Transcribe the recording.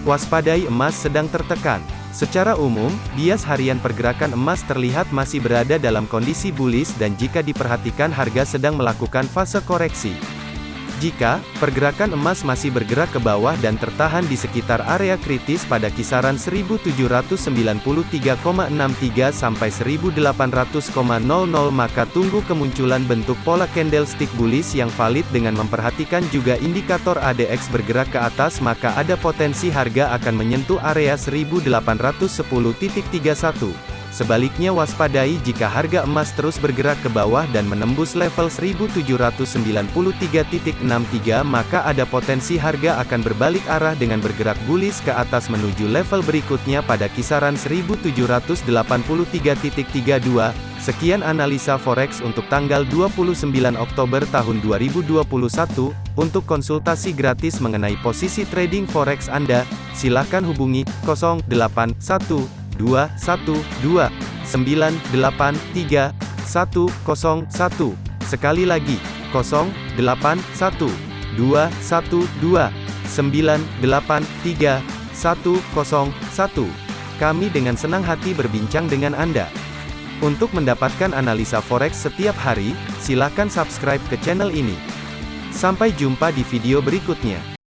Waspadai emas sedang tertekan. Secara umum, bias harian pergerakan emas terlihat masih berada dalam kondisi bullish dan jika diperhatikan harga sedang melakukan fase koreksi. Jika pergerakan emas masih bergerak ke bawah dan tertahan di sekitar area kritis pada kisaran 1793,63 sampai 1800,00 maka tunggu kemunculan bentuk pola candlestick bullish yang valid dengan memperhatikan juga indikator ADX bergerak ke atas maka ada potensi harga akan menyentuh area 1810.31. Sebaliknya waspadai jika harga emas terus bergerak ke bawah dan menembus level 1793.63 maka ada potensi harga akan berbalik arah dengan bergerak bullish ke atas menuju level berikutnya pada kisaran 1783.32. Sekian analisa forex untuk tanggal 29 Oktober tahun 2021. Untuk konsultasi gratis mengenai posisi trading forex Anda, silakan hubungi 081 dua satu dua sembilan delapan tiga satu kosong satu sekali lagi kosong delapan satu dua satu dua sembilan delapan tiga satu kosong satu kami dengan senang hati berbincang dengan Anda. Untuk mendapatkan analisa forex setiap hari, silakan subscribe ke channel ini. Sampai jumpa di video berikutnya.